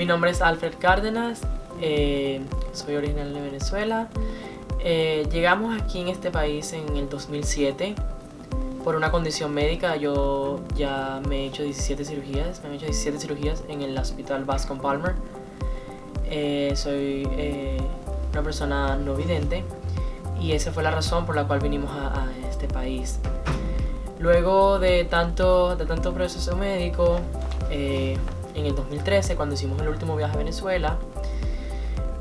Mi nombre es Alfred Cárdenas, eh, soy original de Venezuela. Eh, llegamos aquí en este país en el 2007 por una condición médica. Yo ya me he hecho 17 cirugías, me he hecho 17 cirugías en el hospital Bascom Palmer. Eh, soy una persona no vidente y esa fue la razón por la cual vinimos a, este país. Luego de tanto, de tanto proceso médico, en el 2013, cuando hicimos el último viaje a Venezuela,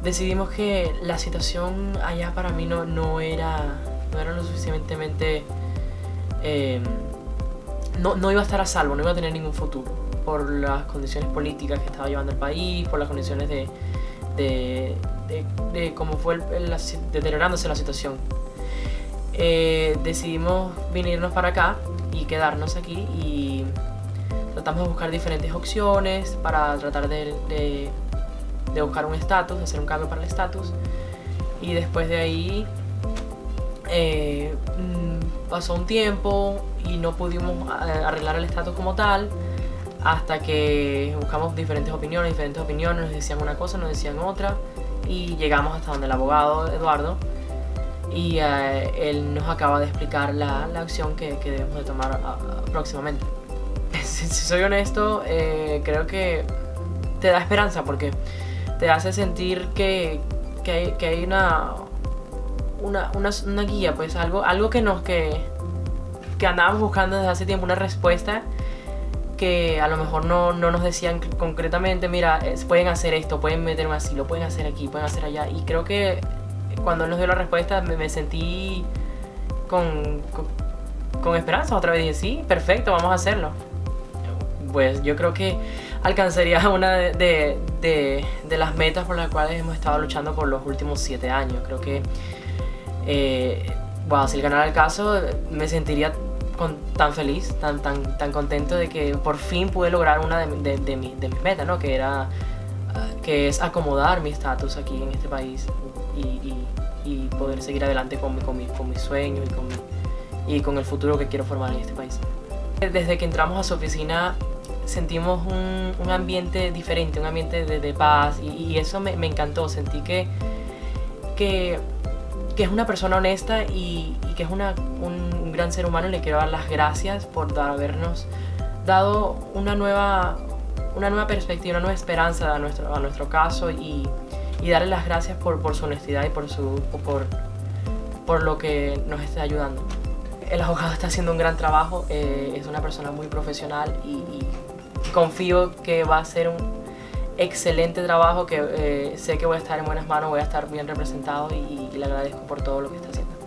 decidimos que la situación allá para mí no, no, era, no era lo suficientemente... Em, no, no iba a estar a salvo, no iba a tener ningún futuro por las condiciones políticas que estaba llevando el país, por las condiciones de, de, de, cómo fue deteriorándose la situación. Eh, decidimos venirnos para acá y quedarnos aquí y tratamos de buscar diferentes opciones para tratar de, de, buscar un estatus, hacer un cambio para el estatus. Y después de ahí eh, mm, pasó un tiempo y no pudimos eh, arreglar el estatus como tal hasta que buscamos diferentes opiniones, diferentes opiniones, nos decían una cosa, nos decían otra y llegamos hasta donde el abogado Eduardo y eh, él nos acaba de explicar la, la acción que, que, debemos de tomar ah, próximamente si, soy honesto, eh, creo que te da esperanza porque te hace sentir que, que, hay, una, una, una, guía, pues algo, algo que nos que, que andábamos buscando desde hace tiempo, una respuesta que a lo mejor no, no nos decían concretamente, mira, pueden hacer esto, pueden meterme así, lo pueden hacer aquí, pueden hacer allá. Y creo que cuando él nos dio la respuesta me, me sentí con, con, con esperanza. Otra vez dije, sí, perfecto, vamos a hacerlo pues yo creo que alcanzaría una de, las metas por las cuales hemos estado luchando por los últimos siete años. Creo que, eh, bueno, si ganara el caso, me sentiría tan feliz, tan, tan, tan contento de que por fin pude lograr una de, mis metas, ¿no? Que era que es acomodar mi estatus aquí en este país y, poder seguir adelante con, mi, con, mi, con mis sueños y con, y con el futuro que quiero formar en este país. Desde que entramos a su oficina sentimos un, ambiente diferente, un ambiente de, paz y, eso me, encantó, sentí que, que, es una persona honesta y, que es una, un, gran ser humano y le quiero dar las gracias por habernos dado una nueva, una nueva perspectiva, una nueva esperanza a nuestro, a nuestro caso y, darle las gracias por, por, su honestidad y por, su, por, por lo que nos está ayudando. El abogado está haciendo un gran trabajo, eh, es una persona muy profesional y confío que va a ser un excelente trabajo, que eh, sé que voy a estar en buenas manos, voy a estar bien representado y, y le agradezco por todo lo que está haciendo.